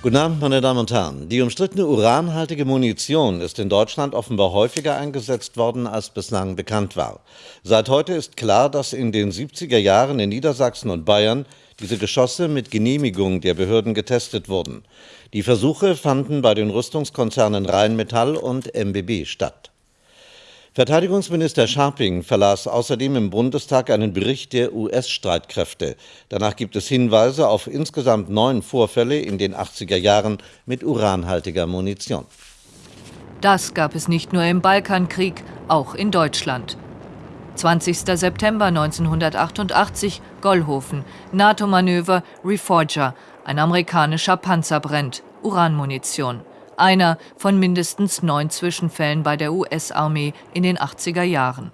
Guten Abend, meine Damen und Herren. Die umstrittene uranhaltige Munition ist in Deutschland offenbar häufiger eingesetzt worden, als bislang bekannt war. Seit heute ist klar, dass in den 70er Jahren in Niedersachsen und Bayern diese Geschosse mit Genehmigung der Behörden getestet wurden. Die Versuche fanden bei den Rüstungskonzernen Rheinmetall und MBB statt. Verteidigungsminister Scharping verlas außerdem im Bundestag einen Bericht der US-Streitkräfte. Danach gibt es Hinweise auf insgesamt neun Vorfälle in den 80er Jahren mit uranhaltiger Munition. Das gab es nicht nur im Balkankrieg, auch in Deutschland. 20. September 1988, Gollhofen, NATO-Manöver Reforger, ein amerikanischer Panzer brennt, Uranmunition einer von mindestens neun Zwischenfällen bei der US-Armee in den 80er Jahren.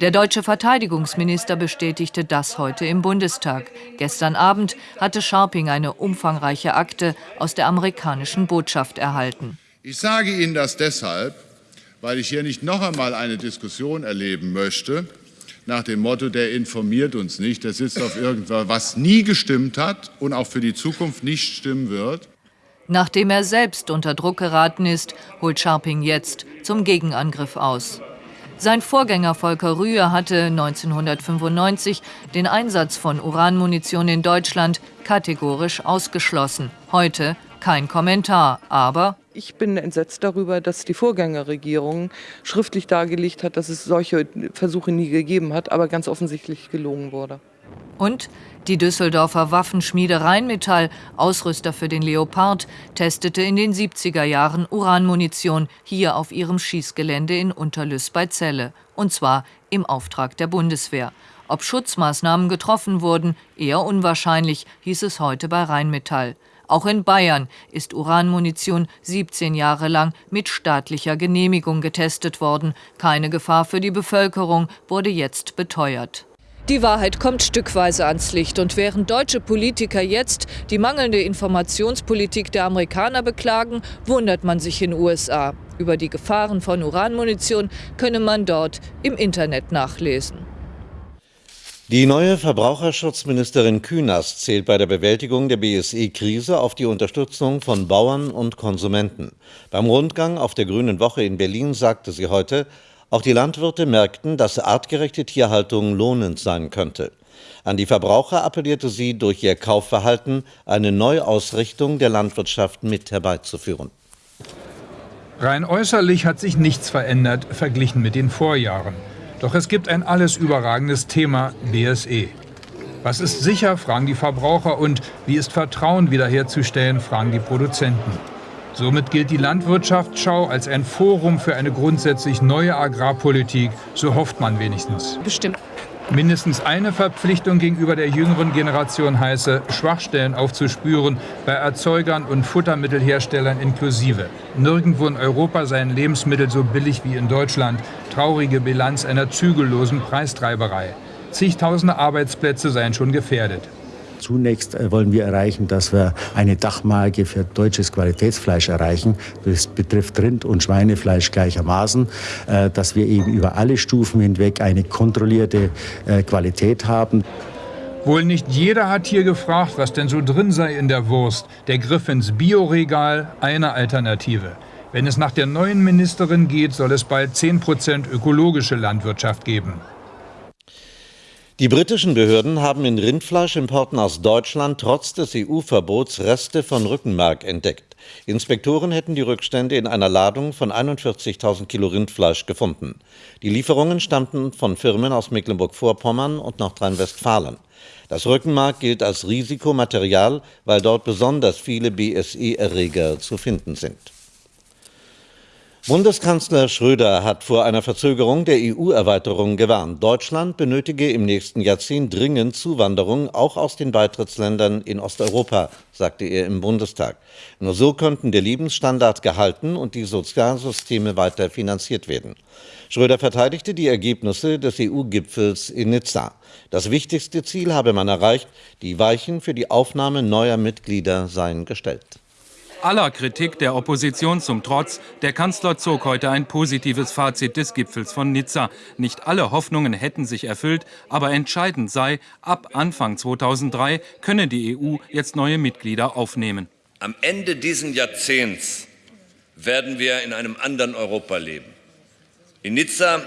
Der deutsche Verteidigungsminister bestätigte das heute im Bundestag. Gestern Abend hatte Scharping eine umfangreiche Akte aus der amerikanischen Botschaft erhalten. Ich sage Ihnen das deshalb, weil ich hier nicht noch einmal eine Diskussion erleben möchte, nach dem Motto, der informiert uns nicht, der sitzt auf irgendwas, was nie gestimmt hat und auch für die Zukunft nicht stimmen wird. Nachdem er selbst unter Druck geraten ist, holt Scharping jetzt zum Gegenangriff aus. Sein Vorgänger Volker Rühe hatte 1995 den Einsatz von Uranmunition in Deutschland kategorisch ausgeschlossen. Heute kein Kommentar, aber ich bin entsetzt darüber, dass die Vorgängerregierung schriftlich dargelegt hat, dass es solche Versuche nie gegeben hat, aber ganz offensichtlich gelogen wurde. Und die Düsseldorfer Waffenschmiede Rheinmetall, Ausrüster für den Leopard, testete in den 70er Jahren Uranmunition hier auf ihrem Schießgelände in Unterlüss bei Celle. Und zwar im Auftrag der Bundeswehr. Ob Schutzmaßnahmen getroffen wurden, eher unwahrscheinlich, hieß es heute bei Rheinmetall. Auch in Bayern ist Uranmunition 17 Jahre lang mit staatlicher Genehmigung getestet worden. Keine Gefahr für die Bevölkerung wurde jetzt beteuert. Die Wahrheit kommt stückweise ans Licht. Und während deutsche Politiker jetzt die mangelnde Informationspolitik der Amerikaner beklagen, wundert man sich in USA. Über die Gefahren von Uranmunition könne man dort im Internet nachlesen. Die neue Verbraucherschutzministerin Kühners zählt bei der Bewältigung der BSE-Krise auf die Unterstützung von Bauern und Konsumenten. Beim Rundgang auf der Grünen Woche in Berlin sagte sie heute, auch die Landwirte merkten, dass artgerechte Tierhaltung lohnend sein könnte. An die Verbraucher appellierte sie, durch ihr Kaufverhalten eine Neuausrichtung der Landwirtschaft mit herbeizuführen. Rein äußerlich hat sich nichts verändert, verglichen mit den Vorjahren. Doch es gibt ein alles überragendes Thema, BSE. Was ist sicher, fragen die Verbraucher und wie ist Vertrauen wiederherzustellen, fragen die Produzenten. Somit gilt die Landwirtschaftsschau als ein Forum für eine grundsätzlich neue Agrarpolitik, so hofft man wenigstens. Bestimmt. Mindestens eine Verpflichtung gegenüber der jüngeren Generation heiße, Schwachstellen aufzuspüren, bei Erzeugern und Futtermittelherstellern inklusive. Nirgendwo in Europa seien Lebensmittel so billig wie in Deutschland. Traurige Bilanz einer zügellosen Preistreiberei. Zigtausende Arbeitsplätze seien schon gefährdet. Zunächst äh, wollen wir erreichen, dass wir eine Dachmarke für deutsches Qualitätsfleisch erreichen. Das betrifft Rind- und Schweinefleisch gleichermaßen, äh, dass wir eben über alle Stufen hinweg eine kontrollierte äh, Qualität haben. Wohl nicht jeder hat hier gefragt, was denn so drin sei in der Wurst. Der Griff ins Bioregal, eine Alternative. Wenn es nach der neuen Ministerin geht, soll es bald 10 Prozent ökologische Landwirtschaft geben. Die britischen Behörden haben in Rindfleischimporten aus Deutschland trotz des EU-Verbots Reste von Rückenmark entdeckt. Inspektoren hätten die Rückstände in einer Ladung von 41.000 Kilo Rindfleisch gefunden. Die Lieferungen stammten von Firmen aus Mecklenburg-Vorpommern und Nordrhein-Westfalen. Das Rückenmark gilt als Risikomaterial, weil dort besonders viele BSE-Erreger zu finden sind. Bundeskanzler Schröder hat vor einer Verzögerung der EU-Erweiterung gewarnt. Deutschland benötige im nächsten Jahrzehnt dringend Zuwanderung, auch aus den Beitrittsländern in Osteuropa, sagte er im Bundestag. Nur so könnten der Lebensstandard gehalten und die Sozialsysteme weiter finanziert werden. Schröder verteidigte die Ergebnisse des EU-Gipfels in Nizza. Das wichtigste Ziel habe man erreicht, die Weichen für die Aufnahme neuer Mitglieder seien gestellt. Aller Kritik der Opposition zum Trotz, der Kanzler zog heute ein positives Fazit des Gipfels von Nizza. Nicht alle Hoffnungen hätten sich erfüllt, aber entscheidend sei, ab Anfang 2003 könne die EU jetzt neue Mitglieder aufnehmen. Am Ende dieses Jahrzehnts werden wir in einem anderen Europa leben. In Nizza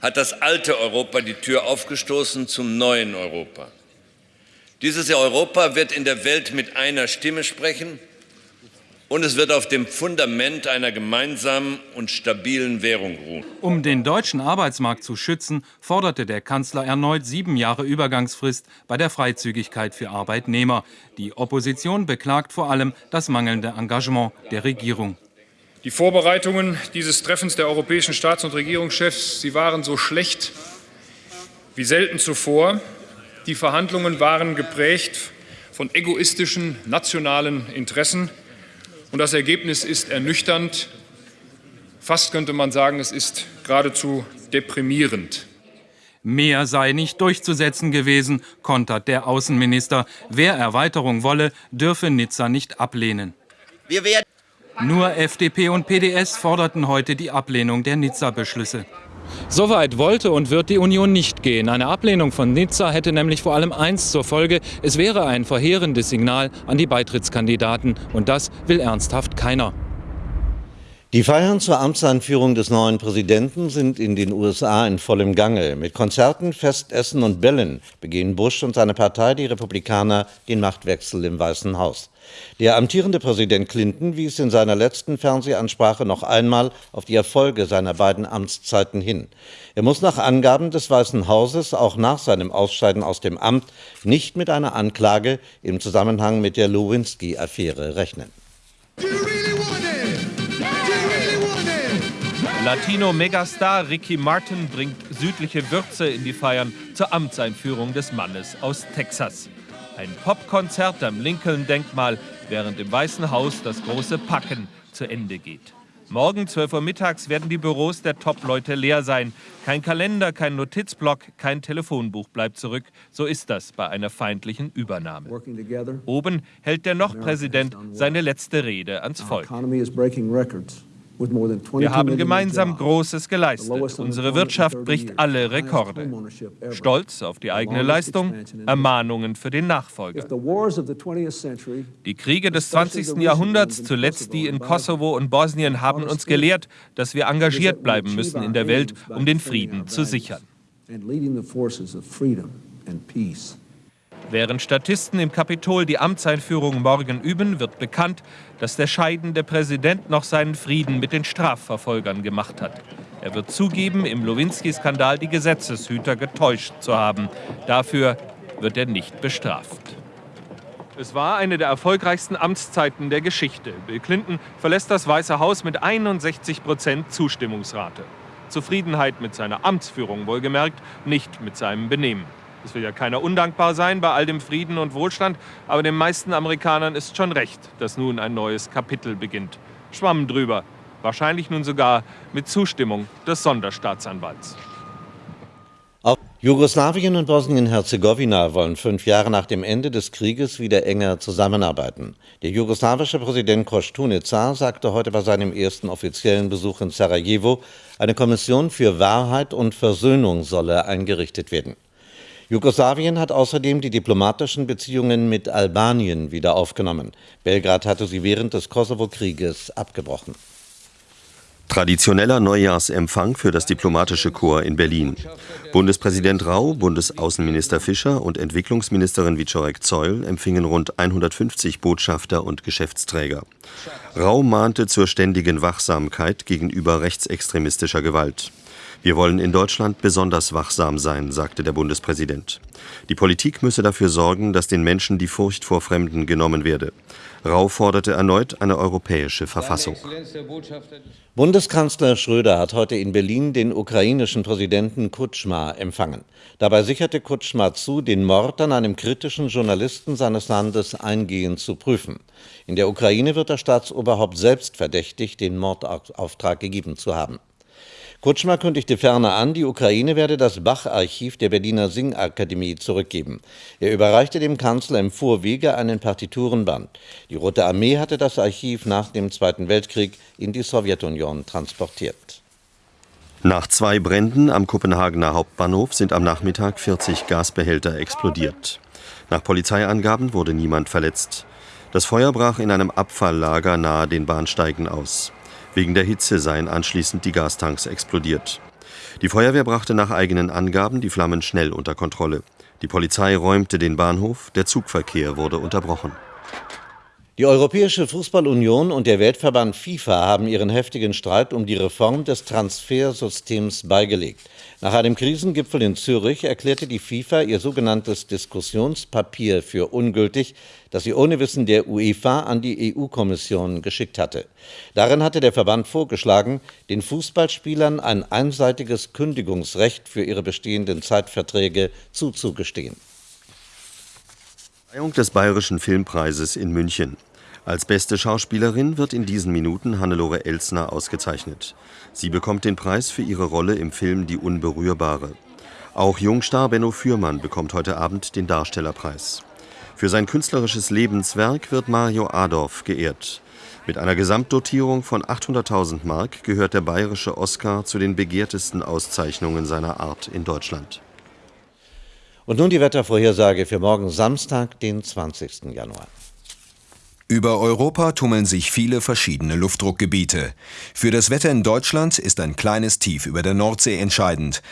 hat das alte Europa die Tür aufgestoßen zum neuen Europa. Dieses Europa wird in der Welt mit einer Stimme sprechen und es wird auf dem Fundament einer gemeinsamen und stabilen Währung ruhen. Um den deutschen Arbeitsmarkt zu schützen, forderte der Kanzler erneut sieben Jahre Übergangsfrist bei der Freizügigkeit für Arbeitnehmer. Die Opposition beklagt vor allem das mangelnde Engagement der Regierung. Die Vorbereitungen dieses Treffens der europäischen Staats- und Regierungschefs, sie waren so schlecht wie selten zuvor. Die Verhandlungen waren geprägt von egoistischen nationalen Interessen. Und das Ergebnis ist ernüchternd. Fast könnte man sagen, es ist geradezu deprimierend. Mehr sei nicht durchzusetzen gewesen, kontert der Außenminister. Wer Erweiterung wolle, dürfe Nizza nicht ablehnen. Nur FDP und PDS forderten heute die Ablehnung der Nizza-Beschlüsse. Soweit wollte und wird die Union nicht gehen. Eine Ablehnung von Nizza hätte nämlich vor allem eins zur Folge. Es wäre ein verheerendes Signal an die Beitrittskandidaten. Und das will ernsthaft keiner. Die Feiern zur Amtseinführung des neuen Präsidenten sind in den USA in vollem Gange. Mit Konzerten, Festessen und Bällen begehen Bush und seine Partei, die Republikaner, den Machtwechsel im Weißen Haus. Der amtierende Präsident Clinton wies in seiner letzten Fernsehansprache noch einmal auf die Erfolge seiner beiden Amtszeiten hin. Er muss nach Angaben des Weißen Hauses auch nach seinem Ausscheiden aus dem Amt nicht mit einer Anklage im Zusammenhang mit der Lewinsky-Affäre rechnen. Latino-Megastar Ricky Martin bringt südliche Würze in die Feiern zur Amtseinführung des Mannes aus Texas. Ein Popkonzert am Lincoln-Denkmal, während im Weißen Haus das große Packen zu Ende geht. Morgen 12 Uhr mittags werden die Büros der Top-Leute leer sein. Kein Kalender, kein Notizblock, kein Telefonbuch bleibt zurück. So ist das bei einer feindlichen Übernahme. Oben hält der Noch-Präsident seine letzte Rede ans Volk. Wir haben gemeinsam Großes geleistet. Unsere Wirtschaft bricht alle Rekorde. Stolz auf die eigene Leistung, Ermahnungen für den Nachfolger. Die Kriege des 20. Jahrhunderts, zuletzt die in Kosovo und Bosnien, haben uns gelehrt, dass wir engagiert bleiben müssen in der Welt, um den Frieden zu sichern. Während Statisten im Kapitol die Amtseinführung morgen üben, wird bekannt, dass der scheidende Präsident noch seinen Frieden mit den Strafverfolgern gemacht hat. Er wird zugeben, im Lewinsky-Skandal die Gesetzeshüter getäuscht zu haben. Dafür wird er nicht bestraft. Es war eine der erfolgreichsten Amtszeiten der Geschichte. Bill Clinton verlässt das Weiße Haus mit 61 Prozent Zustimmungsrate. Zufriedenheit mit seiner Amtsführung wohlgemerkt, nicht mit seinem Benehmen. Es will ja keiner undankbar sein bei all dem Frieden und Wohlstand, aber den meisten Amerikanern ist schon recht, dass nun ein neues Kapitel beginnt. Schwamm drüber, wahrscheinlich nun sogar mit Zustimmung des Sonderstaatsanwalts. Auch Jugoslawien und Bosnien-Herzegowina wollen fünf Jahre nach dem Ende des Krieges wieder enger zusammenarbeiten. Der jugoslawische Präsident Kostunica sagte heute bei seinem ersten offiziellen Besuch in Sarajevo, eine Kommission für Wahrheit und Versöhnung solle eingerichtet werden. Jugoslawien hat außerdem die diplomatischen Beziehungen mit Albanien wieder aufgenommen. Belgrad hatte sie während des Kosovo-Krieges abgebrochen. Traditioneller Neujahrsempfang für das diplomatische Korps in Berlin. Bundespräsident Rau, Bundesaußenminister Fischer und Entwicklungsministerin Wiczorek Zeul empfingen rund 150 Botschafter und Geschäftsträger. Rau mahnte zur ständigen Wachsamkeit gegenüber rechtsextremistischer Gewalt. Wir wollen in Deutschland besonders wachsam sein, sagte der Bundespräsident. Die Politik müsse dafür sorgen, dass den Menschen die Furcht vor Fremden genommen werde. Rau forderte erneut eine europäische Verfassung. Bundeskanzler Schröder hat heute in Berlin den ukrainischen Präsidenten Kutschma empfangen. Dabei sicherte Kutschma zu, den Mord an einem kritischen Journalisten seines Landes eingehend zu prüfen. In der Ukraine wird das Staatsoberhaupt selbst verdächtigt, den Mordauftrag gegeben zu haben. Kutschma kündigte ferner an, die Ukraine werde das Bach-Archiv der Berliner Singakademie zurückgeben. Er überreichte dem Kanzler im Vorwege einen Partiturenband. Die Rote Armee hatte das Archiv nach dem Zweiten Weltkrieg in die Sowjetunion transportiert. Nach zwei Bränden am Kopenhagener Hauptbahnhof sind am Nachmittag 40 Gasbehälter explodiert. Nach Polizeiangaben wurde niemand verletzt. Das Feuer brach in einem Abfalllager nahe den Bahnsteigen aus. Wegen der Hitze seien anschließend die Gastanks explodiert. Die Feuerwehr brachte nach eigenen Angaben die Flammen schnell unter Kontrolle. Die Polizei räumte den Bahnhof, der Zugverkehr wurde unterbrochen. Die Europäische Fußballunion und der Weltverband FIFA haben ihren heftigen Streit um die Reform des Transfersystems beigelegt. Nach einem Krisengipfel in Zürich erklärte die FIFA ihr sogenanntes Diskussionspapier für ungültig, das sie ohne Wissen der UEFA an die EU-Kommission geschickt hatte. Darin hatte der Verband vorgeschlagen, den Fußballspielern ein einseitiges Kündigungsrecht für ihre bestehenden Zeitverträge zuzugestehen. Verleihung des Bayerischen Filmpreises in München. Als beste Schauspielerin wird in diesen Minuten Hannelore Elsner ausgezeichnet. Sie bekommt den Preis für ihre Rolle im Film Die Unberührbare. Auch Jungstar Benno Fürmann bekommt heute Abend den Darstellerpreis. Für sein künstlerisches Lebenswerk wird Mario Adorf geehrt. Mit einer Gesamtdotierung von 800.000 Mark gehört der bayerische Oscar zu den begehrtesten Auszeichnungen seiner Art in Deutschland. Und nun die Wettervorhersage für morgen Samstag, den 20. Januar. Über Europa tummeln sich viele verschiedene Luftdruckgebiete. Für das Wetter in Deutschland ist ein kleines Tief über der Nordsee entscheidend.